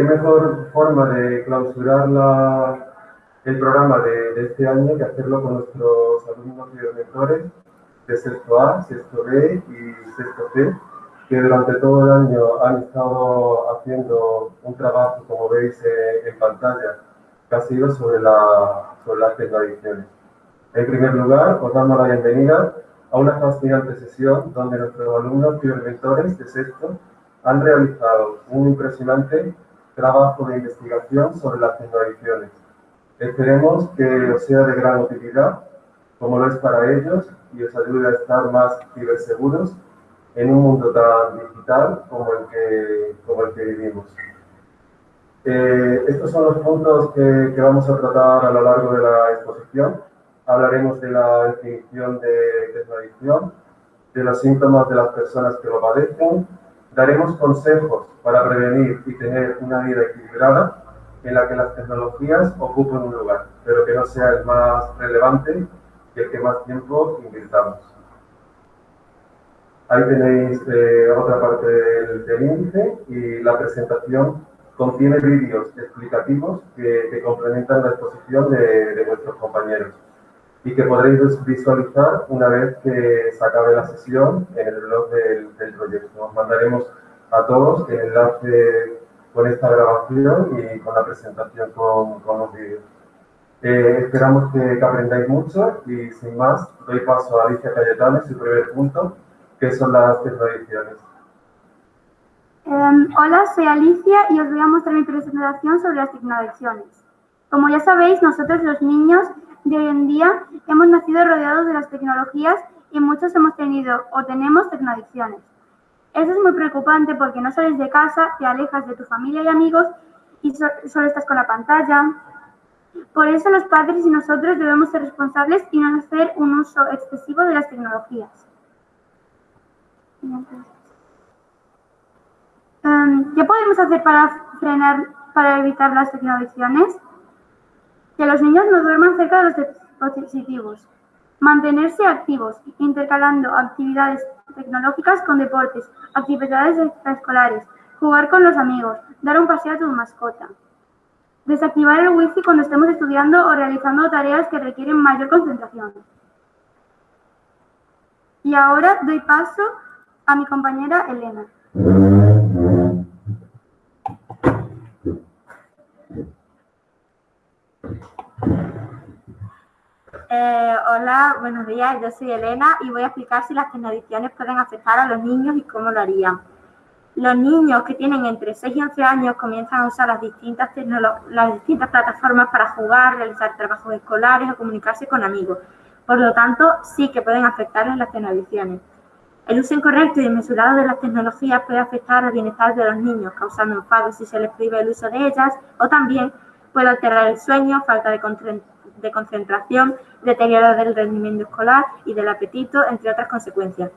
qué mejor forma de clausurar el programa de, este año que hacerlo con nuestros alumnos y mentores de sexto A, sexto B y sexto C, que durante todo el año han estado haciendo un trabajo, como veis eh, en pantalla, que ha sido sobre, la, sobre las tradiciones. En primer lugar, os damos la bienvenida a una fascinante sesión donde nuestros alumnos y mentores de sexto han realizado un impresionante trabajo de investigación sobre las tecnoediciones. Esperemos que os sea de gran utilidad, como lo es para ellos, y os ayude a estar más ciberseguros en un mundo tan digital como el que, como el que vivimos. Eh, estos son los puntos que, que, vamos a tratar a lo largo de la exposición. Hablaremos de la definición de tecnoedición, de los síntomas de las personas que lo padecen, Daremos consejos para prevenir y tener una vida equilibrada en la que las tecnologías ocupen un lugar, pero que no sea el más relevante y el que más tiempo invirtamos. Ahí tenéis eh, otra parte del, índice y la presentación contiene vídeos explicativos que, complementan la exposición de, de vuestros compañeros y que podréis visualizar una vez que se acabe la sesión en el blog del, proyecto. Os mandaremos a todos el enlace con esta grabación y con la presentación con, los vídeos. Eh, esperamos que, aprendáis mucho y sin más doy paso a Alicia Cayetano su primer punto, que son las tecnoediciones. Em, hola, soy Alicia y os voy a mostrar mi presentación sobre las tecnoediciones. Como ya sabéis, nosotros los niños de hoy en día hemos nacido rodeados de las tecnologías y muchos hemos tenido o tenemos tecnoadicciones. Eso es muy preocupante porque no sales de casa, te alejas de tu familia y amigos y solo estás con la pantalla. Por eso los padres y nosotros debemos ser responsables y no hacer un uso excesivo de las tecnologías. Em, ¿Qué podemos hacer para frenar, para evitar las tecnoadicciones? Que los niños no duerman cerca de los dispositivos. Mantenerse activos, intercalando actividades tecnológicas con deportes, actividades extraescolares, jugar con los amigos, dar un paseo a tu mascota. Desactivar el wifi cuando estemos estudiando o realizando tareas que requieren mayor concentración. Y ahora doy paso a mi compañera Elena. Eh, hola, buenos días, yo soy Elena y voy a explicar si las tecnoediciones pueden afectar a los niños y cómo lo harían. Los niños que tienen entre 6 y 11 años comienzan a usar las distintas, las distintas plataformas para jugar, realizar trabajos escolares o comunicarse con amigos. Por lo tanto, sí que pueden afectarles las tecnoediciones. El uso incorrecto y desmesurado de las tecnologías puede afectar al bienestar de los niños, causando enfado si se les prohíbe el uso de ellas, o también puede alterar el sueño, falta de, de concentración, deterioro del rendimiento escolar y del apetito, entre otras consecuencias.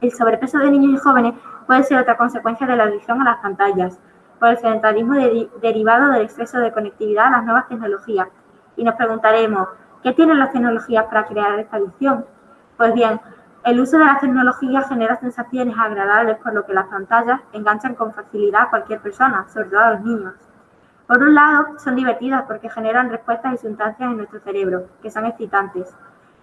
El sobrepeso de niños y jóvenes puede ser otra consecuencia de la adicción a las pantallas, por el sedentarismo derivado del exceso de conectividad a las nuevas tecnologías. Y nos preguntaremos, ¿qué tienen las tecnologías para crear esta adicción? Pues bien, el uso de las tecnologías genera sensaciones agradables, por lo que las pantallas enganchan con facilidad a cualquier persona, sobre todo a los niños. Por un lado, son divertidas porque generan respuestas y sustancias en nuestro cerebro, que son excitantes.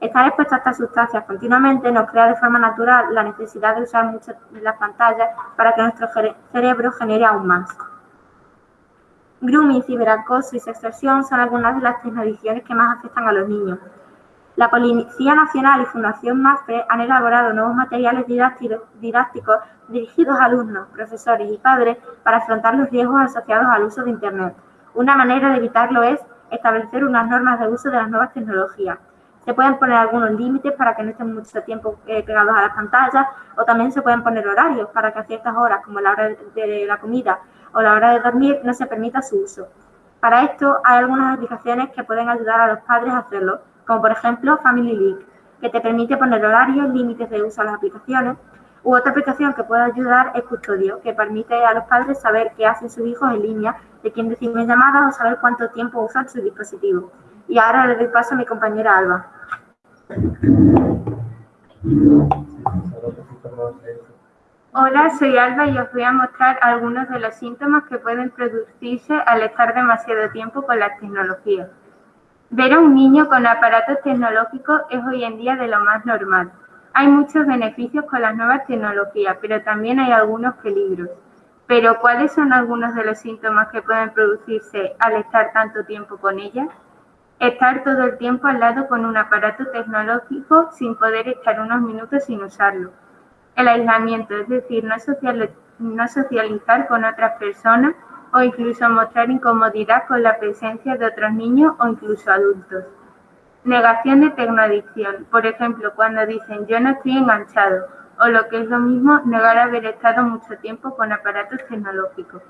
Estar expuesto a estas sustancias continuamente nos crea de forma natural la necesidad de usar mucho las pantallas para que nuestro cerebro genere aún más. Grooming, ciberacoso y sextorsión son algunas de las tecnologías que más afectan a los niños. La Policía Nacional y Fundación MAFRE han elaborado nuevos materiales didácticos dirigidos a alumnos, profesores y padres para afrontar los riesgos asociados al uso de Internet. Una manera de evitarlo es establecer unas normas de uso de las nuevas tecnologías. Se pueden poner algunos límites para que no estén mucho tiempo eh, pegados a las pantallas o también se pueden poner horarios para que a ciertas horas, como la hora de la comida o la hora de dormir, no se permita su uso. Para esto hay algunas aplicaciones que pueden ayudar a los padres a hacerlo, como por ejemplo Family Link, que te permite poner horarios, límites de uso a las aplicaciones, u otra aplicación que puede ayudar es Custodio, que permite a los padres saber qué hacen sus hijos en línea, de quién reciben llamadas o saber cuánto tiempo usan su dispositivo. Y ahora le doy paso a mi compañera Alba. Hola, soy Alba y os voy a mostrar algunos de los síntomas que pueden producirse al estar demasiado tiempo con la tecnología. Ver a un niño con aparatos tecnológicos es hoy en día de lo más normal. Hay muchos beneficios con las nuevas tecnologías, pero también hay algunos peligros. Pero, ¿cuáles son algunos de los síntomas que pueden producirse al estar tanto tiempo con ellas? Estar todo el tiempo al lado con un aparato tecnológico sin poder estar unos minutos sin usarlo el aislamiento, es decir, no, socializar con otras personas o incluso mostrar incomodidad con la presencia de otros niños o incluso adultos. Negación de tecnoadicción, por ejemplo, cuando dicen yo no estoy enganchado o lo que es lo mismo, negar haber estado mucho tiempo con aparatos tecnológicos.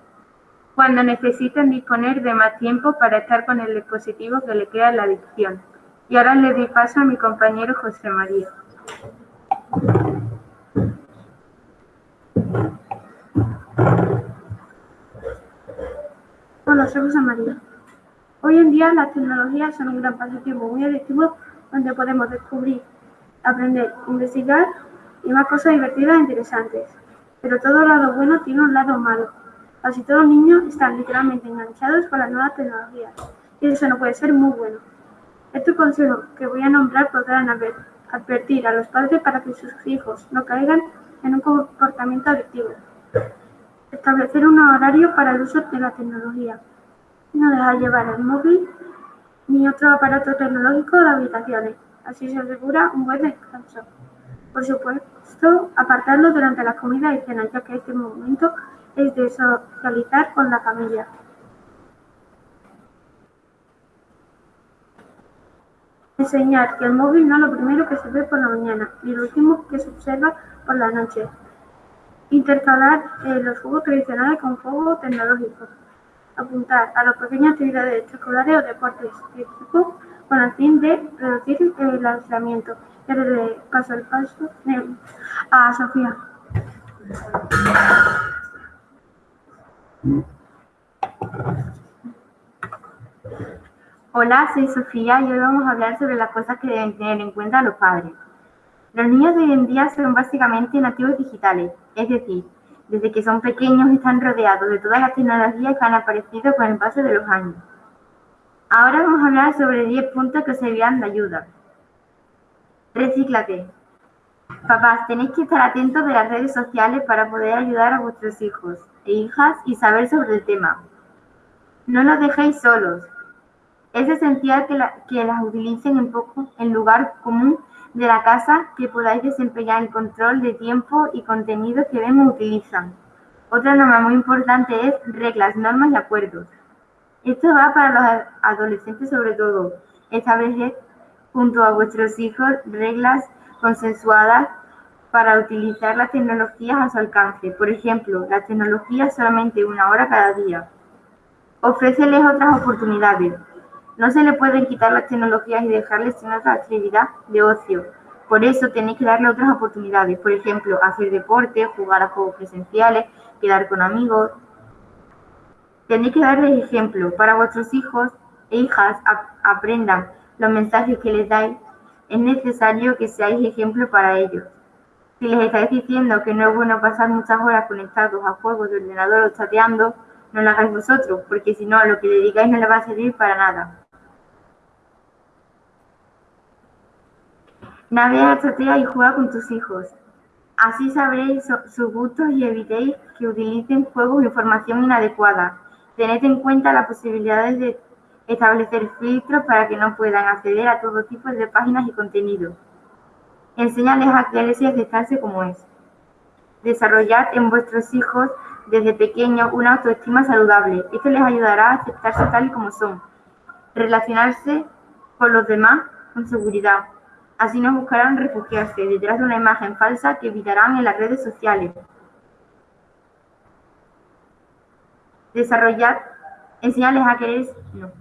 Cuando necesitan disponer de más tiempo para estar con el dispositivo que le crea la adicción. Y ahora le doy paso a mi compañero José María. Soy José María. Hoy en día las tecnologías son un gran pasatiempo muy adictivo donde podemos descubrir, aprender, investigar y más cosas divertidas e interesantes. Pero todo lado bueno tiene un lado malo. Casi todos los niños están literalmente enganchados con las nuevas tecnologías y eso no puede ser muy bueno. Estos consejos que voy a nombrar podrán advertir a los padres para que sus hijos no caigan en un comportamiento adictivo. Establecer un horario para el uso de la tecnología. No dejar llevar el móvil ni otro aparato tecnológico de habitaciones. Así se asegura un buen descanso. Por supuesto, apartarlo durante las comidas y cenas, ya que este momento es de socializar con la familia. Enseñar que el móvil no es lo primero que se ve por la mañana ni lo último que se observa por la noche. Intercalar eh, los juegos tradicionales con juegos tecnológicos. Apuntar a las pequeñas actividades extraescolares o deportes físicos con el fin de reducir el aislamiento. Le paso el paso a Sofía. Hola, soy Sofía y hoy vamos a hablar sobre las cosas que deben tener en cuenta los padres. Los niños de hoy en día son básicamente nativos digitales, es decir, desde que son pequeños están rodeados de todas las tecnologías que han aparecido con el paso de los años. Ahora vamos a hablar sobre 10 puntos que servirán de ayuda. Recíclate. Papás, tenéis que estar atentos de las redes sociales para poder ayudar a vuestros hijos e hijas y saber sobre el tema. No los dejéis solos. Es esencial que, que las utilicen en, poco, en lugar común de la casa que podáis desempeñar el control de tiempo y contenido que ven o utilizan. Otra norma muy importante es reglas, normas y acuerdos. Esto va para los adolescentes sobre todo. Establecer junto a vuestros hijos reglas consensuadas para utilizar las tecnologías a su alcance. Por ejemplo, la tecnología solamente una hora cada día. Ofréceles otras oportunidades. No se le pueden quitar las tecnologías y dejarles sin otra actividad de ocio. Por eso tenéis que darle otras oportunidades, por ejemplo, hacer deporte, jugar a juegos presenciales, quedar con amigos. Tenéis que darles ejemplo para vuestros hijos e hijas aprendan los mensajes que les dais. Es necesario que seáis ejemplo para ellos. Si les estáis diciendo que no es bueno pasar muchas horas conectados a juegos de ordenador o chateando, no lo hagáis vosotros, porque si no, lo que le digáis no le va a servir para nada. Navega, chatea y juega con tus hijos. Así sabréis sus gustos y evitéis que utilicen juegos o información inadecuada. Tened en cuenta las posibilidades de establecer filtros para que no puedan acceder a todo tipo de páginas y contenidos. Enseñales a quererse y aceptarse como es. Desarrollad en vuestros hijos desde pequeños una autoestima saludable. Esto les ayudará a aceptarse tal y como son. Relacionarse con los demás con seguridad Así no buscarán refugiarse detrás de una imagen falsa que evitarán en las redes sociales. Desarrollar, enseñarles a querer, no,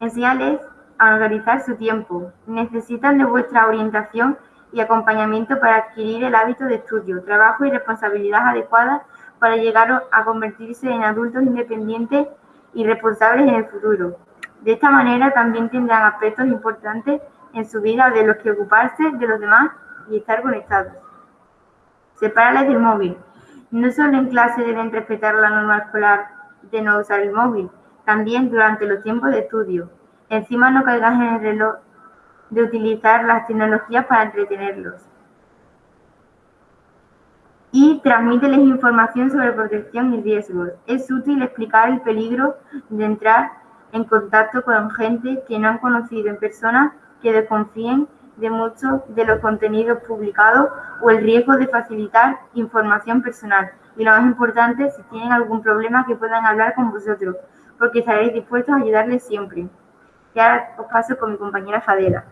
enseñarles a organizar su tiempo. Necesitan de vuestra orientación y acompañamiento para adquirir el hábito de estudio, trabajo y responsabilidad adecuada para llegar a convertirse en adultos independientes y responsables en el futuro. De esta manera también tendrán aspectos importantes en su vida de los que ocuparse de los demás y estar conectados. Sepárales del móvil. No solo en clase deben respetar la norma escolar de no usar el móvil, también durante los tiempos de estudio. Encima no caigas en el reloj de utilizar las tecnologías para entretenerlos. Y transmíteles información sobre protección y riesgos. Es útil explicar el peligro de entrar en contacto con gente que no han conocido en persona, que desconfíen de muchos de los contenidos publicados o el riesgo de facilitar información personal. Y lo más importante, si tienen algún problema, que puedan hablar con vosotros, porque estaréis dispuestos a ayudarles siempre. Y ahora os paso con mi compañera Fadela.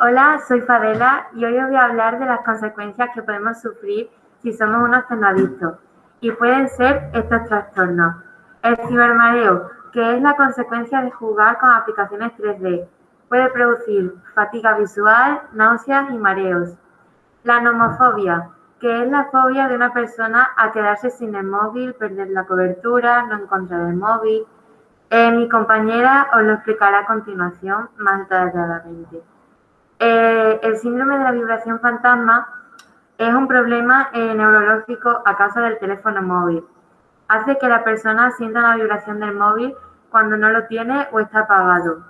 Hola, soy Fadela y hoy os voy a hablar de las consecuencias que podemos sufrir si somos unos tecnoadictos. Y pueden ser estos trastornos. El cibermareo, que es la consecuencia de jugar con aplicaciones 3D. Puede producir fatiga visual, náuseas y mareos. La nomofobia, que es la fobia de una persona a quedarse sin el móvil, perder la cobertura, no encontrar el móvil. Eh, mi compañera os lo explicará a continuación más detalladamente. Eh, el síndrome de la vibración fantasma es un problema eh, neurológico a causa del teléfono móvil. Hace que la persona sienta la vibración del móvil cuando no lo tiene o está apagado.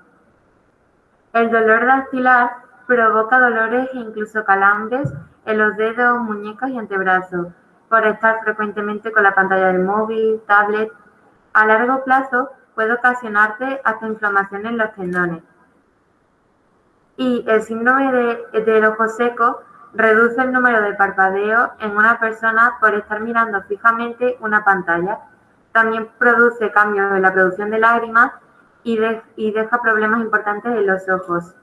El dolor dactilar provoca dolores e incluso calambres en los dedos, muñecas y antebrazos por estar frecuentemente con la pantalla del móvil, tablet. A largo plazo puede ocasionarte hasta inflamación en los tendones. Y el síndrome de, del ojo seco reduce el número de parpadeos en una persona por estar mirando fijamente una pantalla. También produce cambios en la producción de lágrimas y, y deja problemas importantes en los ojos.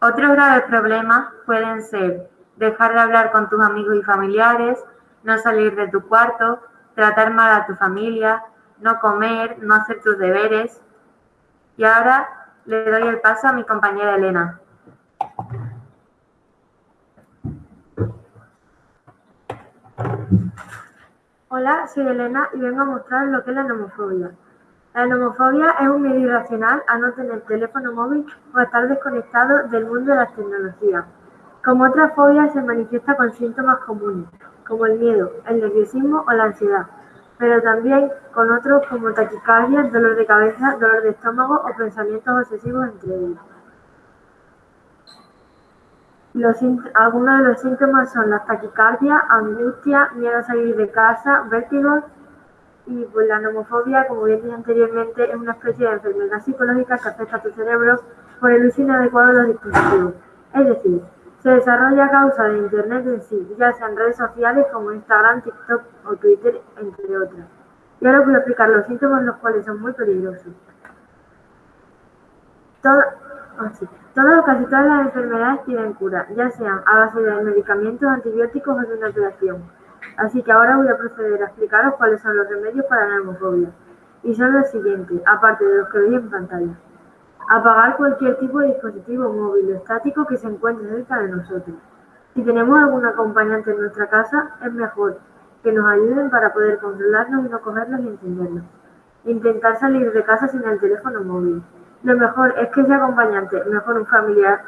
Otros graves problemas pueden ser dejar de hablar con tus amigos y familiares, no salir de tu cuarto, tratar mal a tu familia, no comer, no hacer tus deberes. Y ahora le doy el paso a mi compañera Elena. Hola, soy Elena y vengo a mostrar lo que es la nomofobia. La nomofobia es un miedo irracional a no tener teléfono móvil o a estar desconectado del mundo de las tecnologías. Como otras fobias se manifiesta con síntomas comunes, como el miedo, el nerviosismo o la ansiedad, pero también con otros como taquicardia, dolor de cabeza, dolor de estómago o pensamientos obsesivos entre ellos. Algunos de los síntomas son la taquicardia, angustia, miedo a salir de casa, vértigo y pues la nomofobia, como bien dije anteriormente, es una especie de enfermedad psicológica que afecta a tu cerebro por el uso inadecuado de los dispositivos. Es decir, se desarrolla a causa de Internet en sí, ya sean redes sociales como Instagram, TikTok o Twitter, entre otras. Y ahora voy a explicar los síntomas, los cuales son muy peligrosos. Todo, todas o casi todas las enfermedades tienen cura, ya sean a base de medicamentos, antibióticos o de una operación. Así que ahora voy a proceder a explicaros cuáles son los remedios para la homofobia. Y son los siguientes, aparte de los que veis en pantalla. Apagar cualquier tipo de dispositivo móvil o estático que se encuentre cerca de nosotros. Si tenemos algún acompañante en nuestra casa, es mejor que nos ayuden para poder controlarlos y no cogerlos y encenderlos. Intentar salir de casa sin el teléfono móvil. Lo mejor es que ese acompañante, mejor un familiar,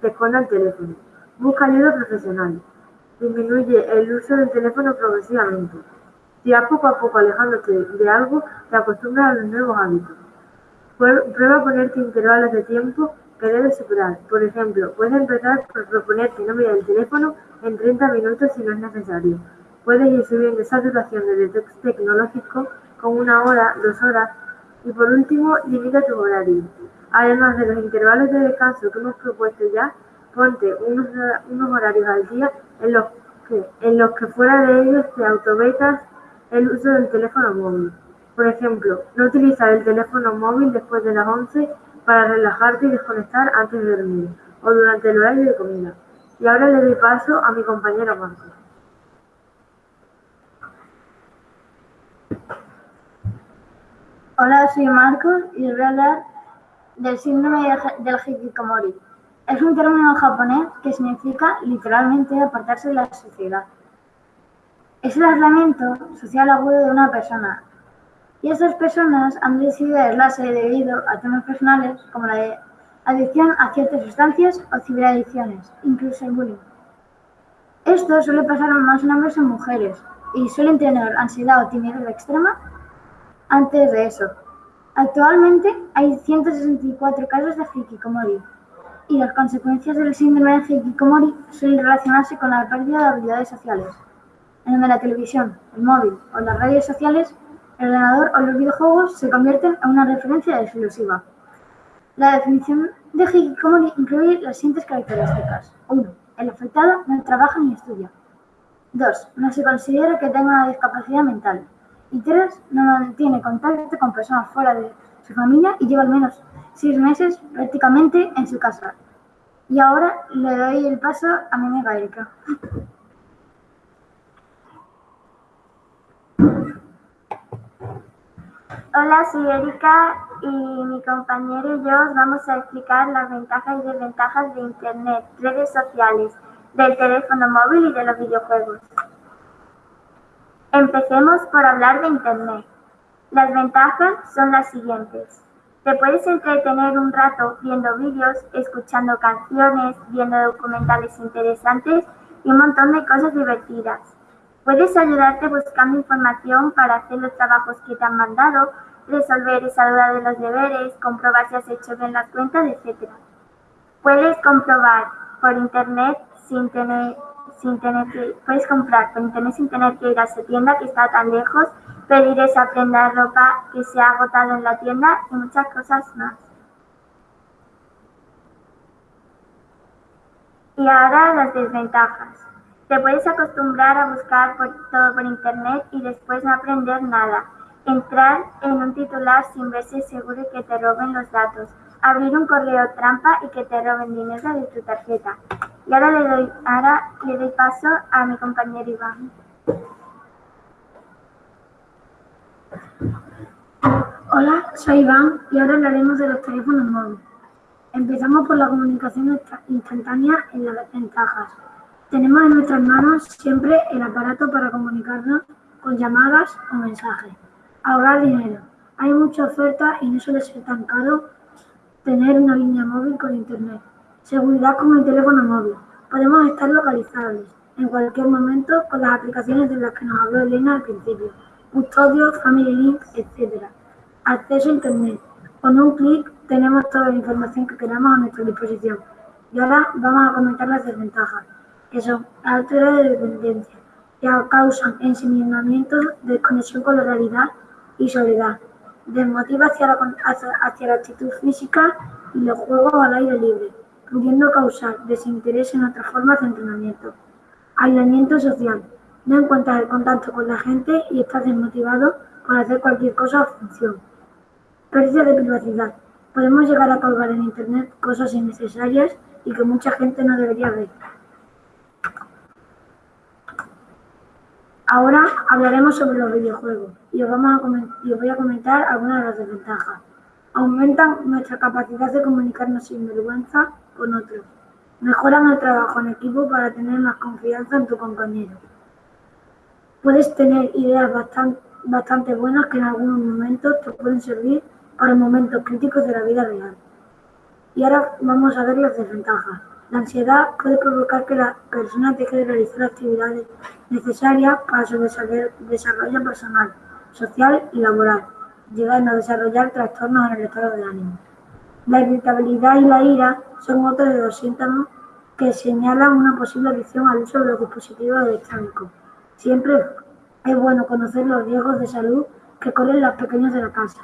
te esconda el teléfono. Busca ayuda profesional. Disminuye el uso del teléfono progresivamente. Si vas poco a poco alejándote de algo, te acostumbras a los nuevos hábitos. Prueba a ponerte intervalos de tiempo que debes superar. Por ejemplo, puedes empezar por proponerte no mirar el teléfono en 30 minutos si no es necesario. Puedes ir subiendo esa duración de detox tecnológico con una hora, dos horas. Y por último, limita tu horario. Además de los intervalos de descanso que hemos propuesto ya, ponte unos, unos horarios al día en los que, en los que fuera de ellos te autovetas el uso del teléfono móvil. Por ejemplo, no utilizar el teléfono móvil después de las 11 para relajarte y desconectar antes de dormir o durante el horario de comida. Y ahora le doy paso a mi compañero Marcos. Hola, soy Marcos y os voy a hablar del síndrome del hikikomori. Es un término japonés que significa literalmente apartarse de la sociedad. Es el aislamiento social agudo de una persona. Y estas personas han decidido aislarse debido a temas personales como la adicción a ciertas sustancias o ciberadicciones, incluso el bullying. Esto suele pasar más en hombres que en mujeres y suelen tener ansiedad o timidez extrema antes de eso. Actualmente hay 164 casos de hikikomori y las consecuencias del síndrome de hikikomori suelen relacionarse con la pérdida de habilidades sociales. En la televisión, el móvil o las redes sociales, el ordenador o los videojuegos se convierten en una referencia exclusiva. La definición de hikikomori incluye las siguientes características. 1. El afectado no trabaja ni estudia. 2. No se considera que tenga una discapacidad mental. Y 3. No mantiene contacto con personas fuera de su familia y lleva al menos 6 meses prácticamente en su casa. Y ahora le doy el paso a mi amiga Erika. Hola, soy Erika y mi compañero y yo os vamos a explicar las ventajas y desventajas de Internet, redes sociales, del teléfono móvil y de los videojuegos. Empecemos por hablar de Internet. Las ventajas son las siguientes. Te puedes entretener un rato viendo vídeos, escuchando canciones, viendo documentales interesantes y un montón de cosas divertidas. Puedes ayudarte buscando información para hacer los trabajos que te han mandado, resolver esa duda de los deberes, comprobar si has hecho bien las cuentas, etc. Puedes comprobar por internet sin tener, sin tener que, puedes comprar sin tener que ir a esa tienda que está tan lejos, pedir esa prenda de ropa que se ha agotado en la tienda y muchas cosas más. Y ahora las desventajas. Te puedes acostumbrar a buscar por, todo por internet y después no aprender nada. Entrar en un titular sin verse seguro de que te roben los datos. Abrir un correo trampa y que te roben dinero de tu tarjeta. Y ahora le doy, ahora le doy paso a mi compañero Iván. Hola, soy Iván y ahora hablaremos de los teléfonos móviles. Empezamos por la comunicación instantánea y las ventajas. Tenemos en nuestras manos siempre el aparato para comunicarnos con llamadas o mensajes. Ahorrar dinero. Hay mucha oferta y no suele ser tan caro tener una línea móvil con internet. Seguridad con el teléfono móvil. Podemos estar localizables en cualquier momento con las aplicaciones de las que nos habló Elena al principio. Custodio, Family Link, etc. Acceso a internet. Con un clic tenemos toda la información que queramos a nuestra disposición. Y ahora vamos a comentar las desventajas, que son altura de dependencia, que causan ensimismamiento, desconexión con la realidad y soledad. Desmotiva hacia la, hacia la actitud física y los juegos al aire libre, pudiendo causar desinterés en otras formas de entrenamiento. Aislamiento social. No encuentras el contacto con la gente y estás desmotivado por hacer cualquier cosa o función. Pérdida de privacidad. Podemos llegar a colgar en Internet cosas innecesarias y que mucha gente no debería ver. Ahora hablaremos sobre los videojuegos y os, vamos a voy a comentar algunas de las desventajas. Aumentan nuestra capacidad de comunicarnos sin vergüenza con otros. Mejoran el trabajo en equipo para tener más confianza en tu compañero. Puedes tener ideas bastante, buenas que en algunos momentos te pueden servir para momentos críticos de la vida real. Y ahora vamos a ver las desventajas. La ansiedad puede provocar que la persona deje de realizar actividades necesarias para su desarrollo personal, social y laboral, llegando a desarrollar trastornos en el estado de ánimo. La irritabilidad y la ira son otros de los síntomas que señalan una posible adicción al uso de los dispositivos electrónicos. Siempre es bueno conocer los riesgos de salud que corren los pequeños de la casa.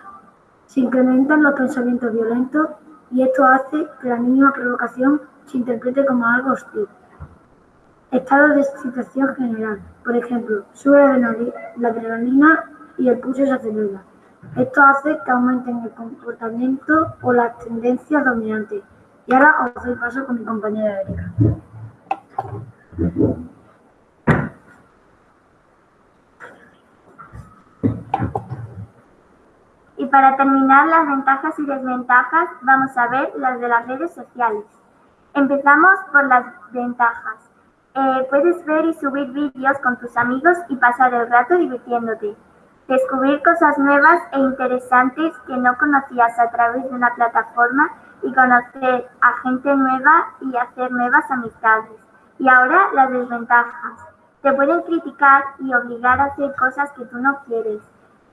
Se incrementan los pensamientos violentos y esto hace que la mínima provocación se interprete como algo hostil. Estado de excitación general. Por ejemplo, sube la adrenalina y el pulso se acelera. Esto hace que aumenten el comportamiento o las tendencias dominantes. Y ahora os doy paso con mi compañera Erika. Y para terminar las ventajas y desventajas, vamos a ver las de las redes sociales. Empezamos por las ventajas. Eh, puedes ver y subir vídeos con tus amigos y pasar el rato divirtiéndote. Descubrir cosas nuevas e interesantes que no conocías a través de una plataforma y conocer a gente nueva y hacer nuevas amistades. Y ahora las desventajas. Te pueden criticar y obligar a hacer cosas que tú no quieres.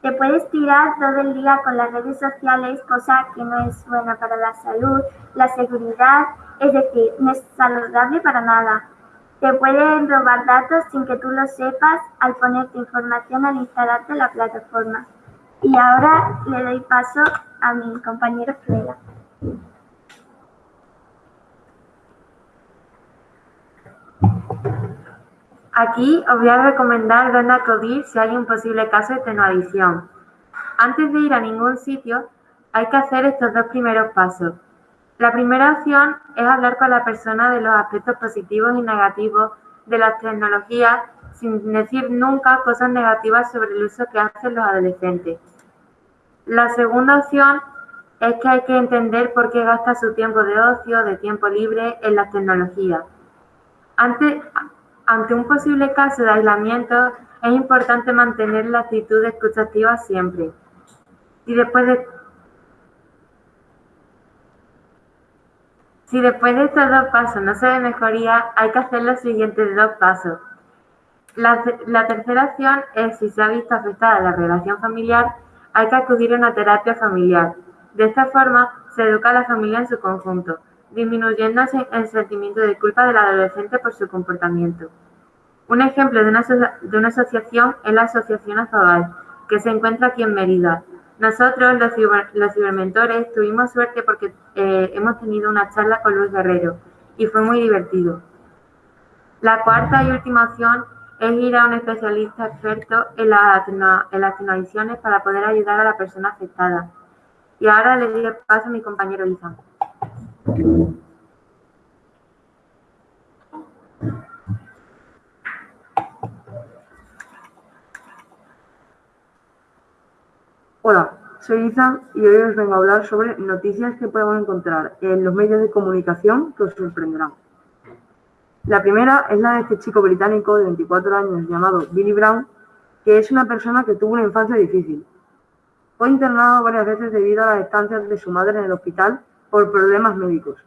Te puedes tirar todo el día con las redes sociales, cosa que no es buena para la salud, la seguridad, es decir, no es saludable para nada. Te pueden robar datos sin que tú lo sepas al ponerte información al instalarte la plataforma. Y ahora le doy paso a mi compañero Freda. Aquí os voy a recomendar dónde acudir si hay un posible caso de tecnoadicción. Antes de ir a ningún sitio, hay que hacer estos dos primeros pasos. La primera opción es hablar con la persona de los aspectos positivos y negativos de las tecnologías sin decir nunca cosas negativas sobre el uso que hacen los adolescentes. La segunda opción es que hay que entender por qué gasta su tiempo de ocio, de tiempo libre en las tecnologías. Ante, ante un posible caso de aislamiento, es importante mantener la actitud de escucha activa siempre. Y después de Si después de estos dos pasos no se ve mejoría, hay que hacer los siguientes dos pasos. La, tercera opción es, si se ha visto afectada la relación familiar, hay que acudir a una terapia familiar. De esta forma, se educa a la familia en su conjunto, disminuyendo el sentimiento de culpa del adolescente por su comportamiento. Un ejemplo de una, de una asociación es la Asociación Azabal, que se encuentra aquí en Mérida, nosotros, los, cibermentores, tuvimos suerte porque eh, hemos tenido una charla con Luis Guerrero y fue muy divertido. La cuarta y última opción es ir a un especialista experto en, la, en las tecnoadicciones para poder ayudar a la persona afectada. Y ahora le doy paso a mi compañero Izan. Hola, soy Izan y hoy os vengo a hablar sobre noticias que podemos encontrar en los medios de comunicación que os sorprenderán. La primera es la de este chico británico de 24 años llamado Billy Brown, que es una persona que tuvo una infancia difícil. Fue internado varias veces debido a las estancias de su madre en el hospital por problemas médicos.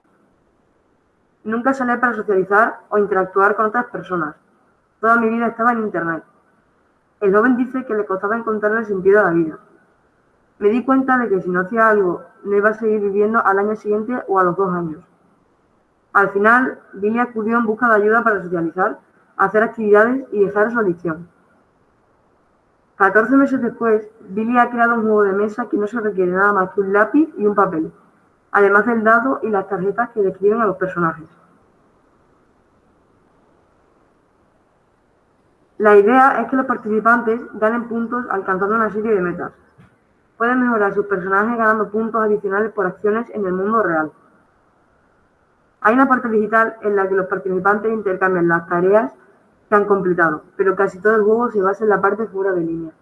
Nunca salí para socializar o interactuar con otras personas. Toda mi vida estaba en Internet. El joven dice que le costaba encontrar el sentido de la vida me di cuenta de que si no hacía algo, no iba a seguir viviendo al año siguiente o a los dos años. Al final, Billy acudió en busca de ayuda para socializar, hacer actividades y dejar su adicción. 14 meses después, Billy ha creado un juego de mesa que no se requiere nada más que un lápiz y un papel, además del dado y las tarjetas que describen a los personajes. La idea es que los participantes ganen puntos alcanzando una serie de metas. Pueden mejorar sus personajes ganando puntos adicionales por acciones en el mundo real. Hay una parte digital en la que los participantes intercambian las tareas que han completado, pero casi todo el juego se basa en la parte fuera de línea.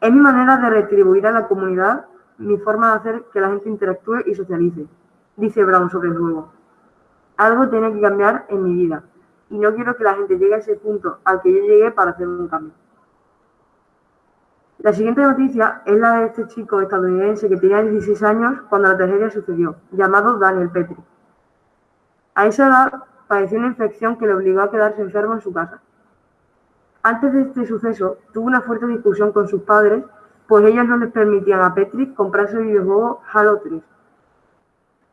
Es mi manera de retribuir a la comunidad mi forma de hacer que la gente interactúe y socialice, dice Brown sobre el juego. Algo tiene que cambiar en mi vida y no quiero que la gente llegue a ese punto al que yo llegué para hacer un cambio. La siguiente noticia es la de este chico estadounidense que tenía 16 años cuando la tragedia sucedió, llamado Daniel Petri. A esa edad padeció una infección que le obligó a quedarse enfermo en su casa. Antes de este suceso, tuvo una fuerte discusión con sus padres, pues ellos no les permitían a Petri comprarse el videojuego Halo 3.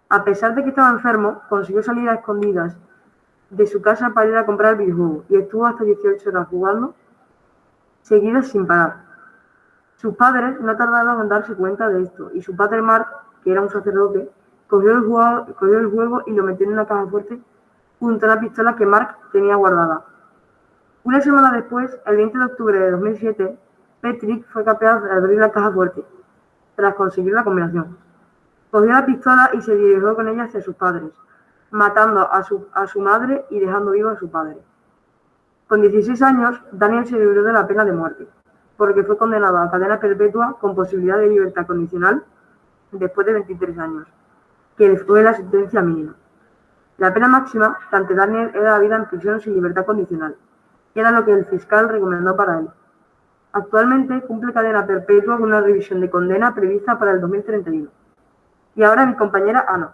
A pesar de que estaba enfermo, consiguió salir a escondidas de su casa para ir a comprar el videojuego y estuvo hasta 18 horas jugando, seguidas sin parar. Sus padres no tardaron en darse cuenta de esto, y su padre Mark, que era un sacerdote, cogió el, juego, y lo metió en una caja fuerte junto a la pistola que Mark tenía guardada. Una semana después, el 20 de octubre de 2007, Patrick fue capaz de abrir la caja fuerte, tras conseguir la combinación. Cogió la pistola y se dirigió con ella hacia sus padres, matando a su, a su madre y dejando vivo a su padre. Con 16 años, Daniel se libró de la pena de muerte porque fue condenado a cadena perpetua con posibilidad de libertad condicional después de 23 años, que fue la sentencia mínima. La pena máxima ante Daniel era la vida en prisión sin libertad condicional, que era lo que el fiscal recomendó para él. Actualmente cumple cadena perpetua con una revisión de condena prevista para el 2031. Y ahora mi compañera Ana.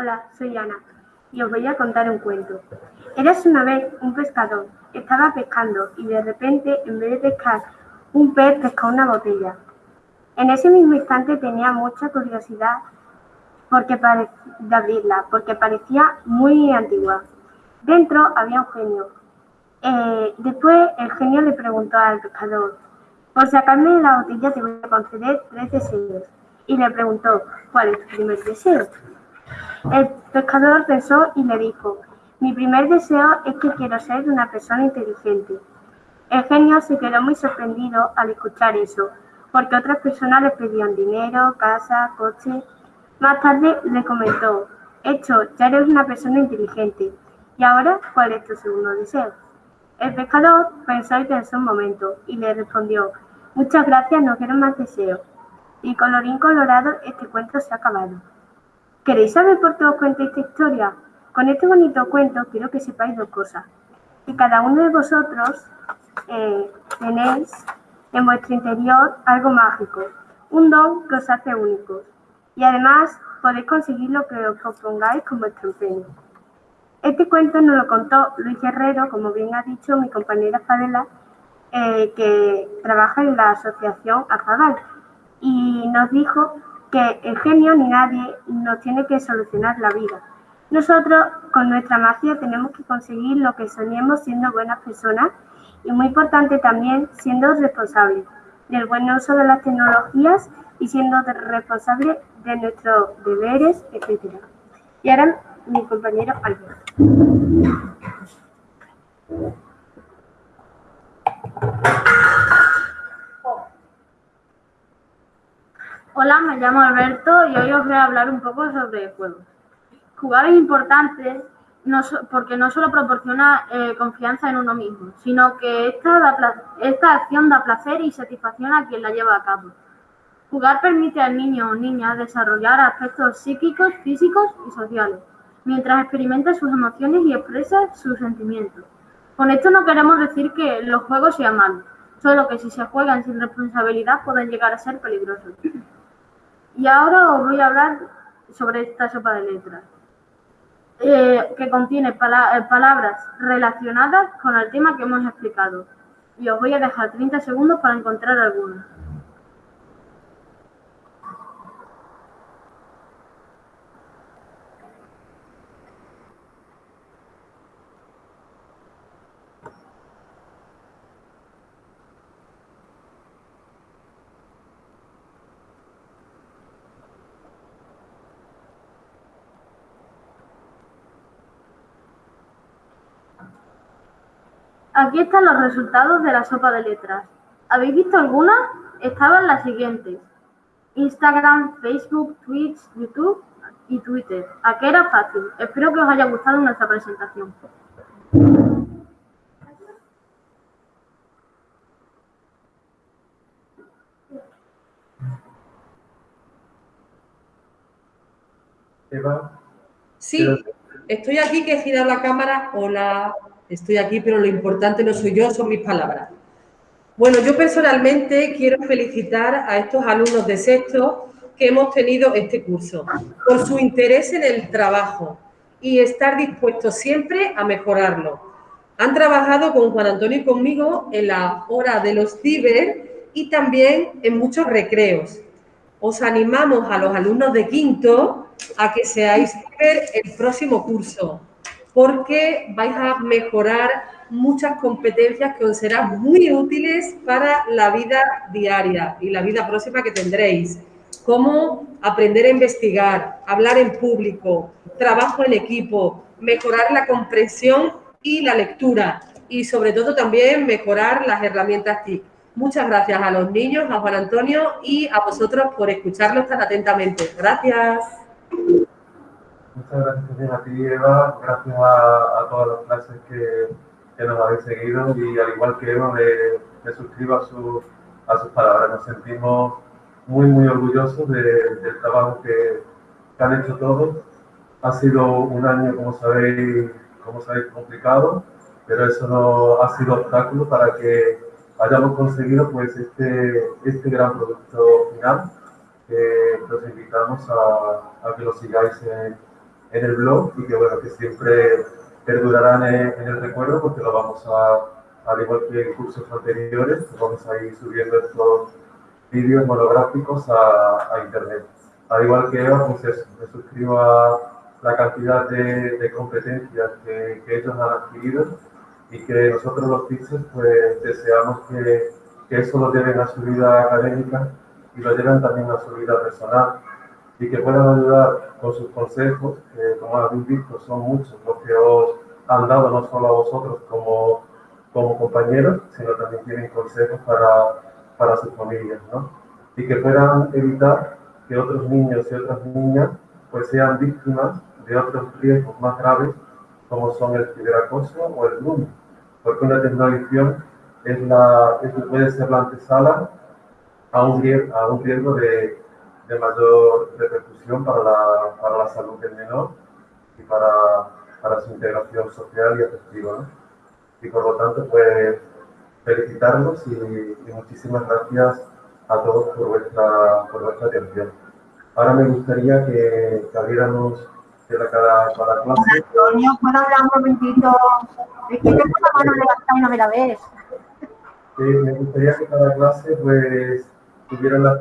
Hola, soy Ana y os voy a contar un cuento. Eras una vez un pescador, estaba pescando y de repente, en vez de pescar un pez, pescó una botella. En ese mismo instante tenía mucha curiosidad porque de abrirla, porque parecía muy antigua. Dentro había un genio. Eh, después el genio le preguntó al pescador, por sacarme la botella te voy a conceder tres deseos. Y le preguntó, ¿cuál es tu primer deseo? El pescador pensó y le dijo, mi primer deseo es que quiero ser una persona inteligente. El genio se quedó muy sorprendido al escuchar eso, porque otras personas le pedían dinero, casa, coche. Más tarde le comentó, hecho, ya eres una persona inteligente. ¿Y ahora cuál es tu segundo deseo? El pescador pensó y pensó un momento y le respondió, muchas gracias, no quiero más deseos. Y colorín colorado, este cuento se ha acabado. ¿Queréis saber por qué os cuento esta historia? Con este bonito cuento quiero que sepáis dos cosas. Que cada uno de vosotros eh, tenéis en vuestro interior algo mágico, un don que os hace únicos. Y además podéis conseguir lo que os propongáis con vuestro empeño. Este cuento nos lo contó Luis Guerrero, como bien ha dicho mi compañera Fadela, eh, que trabaja en la asociación Afabal, y nos dijo que el genio ni nadie nos tiene que solucionar la vida. Nosotros con nuestra magia tenemos que conseguir lo que soñemos siendo buenas personas y muy importante también siendo responsables del buen uso de las tecnologías y siendo responsables de nuestros deberes, etc. Y ahora mi compañero Alberto. Hola, me llamo Alberto y hoy os voy a hablar un poco sobre juegos. Jugar es importante porque no solo proporciona eh, confianza en uno mismo, sino que esta, esta acción da placer y satisfacción a quien la lleva a cabo. Jugar permite al niño o niña desarrollar aspectos psíquicos, físicos y sociales, mientras experimenta sus emociones y expresa sus sentimientos. Con esto no queremos decir que los juegos sean malos, solo que si se juegan sin responsabilidad pueden llegar a ser peligrosos. Y ahora os voy a hablar sobre esta sopa de letras, eh, que contiene eh, palabras relacionadas con el tema que hemos explicado. Y os voy a dejar 30 segundos para encontrar algunas. Aquí están los resultados de la sopa de letras. ¿Habéis visto alguna? Estaban las siguientes. Instagram, Facebook, Twitch, YouTube y Twitter. Aquí era fácil. Espero que os haya gustado nuestra presentación. Eva. Sí, estoy aquí que girar la cámara. Hola. Estoy aquí, pero lo importante no soy yo, son mis palabras. Bueno, yo personalmente quiero felicitar a estos alumnos de sexto que hemos tenido este curso por su interés en el trabajo y estar dispuestos siempre a mejorarlo. Han trabajado con Juan Antonio y conmigo en la hora de los ciber y también en muchos recreos. Os animamos a los alumnos de quinto a que seáis ciber el próximo curso porque vais a mejorar muchas competencias que os serán muy útiles para la vida diaria y la vida próxima que tendréis. Cómo aprender a investigar, hablar en público, trabajo en equipo, mejorar la comprensión y la lectura y sobre todo también mejorar las herramientas TIC. Muchas gracias a los niños, a Juan Antonio y a vosotros por escucharlos tan atentamente. Gracias. Muchas gracias también a ti, Eva. Gracias a, todas las clases que, nos habéis seguido y al igual que Eva, me, suscribo a su, a sus palabras. Nos sentimos muy, muy orgullosos del trabajo que, han hecho todos. Ha sido un año, como sabéis, como sabéis, complicado, pero eso no ha sido obstáculo para que hayamos conseguido pues este, este gran producto final. que los invitamos a, a, que lo sigáis en, en, el blog y que bueno, que siempre perdurarán en, el recuerdo porque lo vamos a, al igual que en cursos anteriores, vamos a ir subiendo estos vídeos monográficos a, a, internet. Al igual que Eva, pues eso, me suscribo a la cantidad de, de competencias que, que, ellos han adquirido y que nosotros los teachers pues deseamos que, que eso lo lleven a su vida académica y lo lleven también a su vida personal y que puedan ayudar con sus consejos, que como habéis visto son muchos los que os han dado no solo a vosotros como, como compañeros, sino también tienen consejos para para sus familias, ¿no? Y que puedan evitar que otros niños y otras niñas pues sean víctimas de otros riesgos más graves como son el ciberacoso o el bullying, porque una tecnología es la, es, puede ser la antesala a un, a un riesgo de, de mayor repercusión para la, para la salud del menor y para, para su integración social y afectiva. ¿no? Y por lo tanto, pues felicitarlos y, y, muchísimas gracias a todos por vuestra, por vuestra atención. Ahora me gustaría que, que abriéramos de cada, cada clase. Antonio, ¿puedo hablar un momentito? Es que tengo la mano levantada y no me la ves. Eh, me gustaría que cada clase pues tuviera la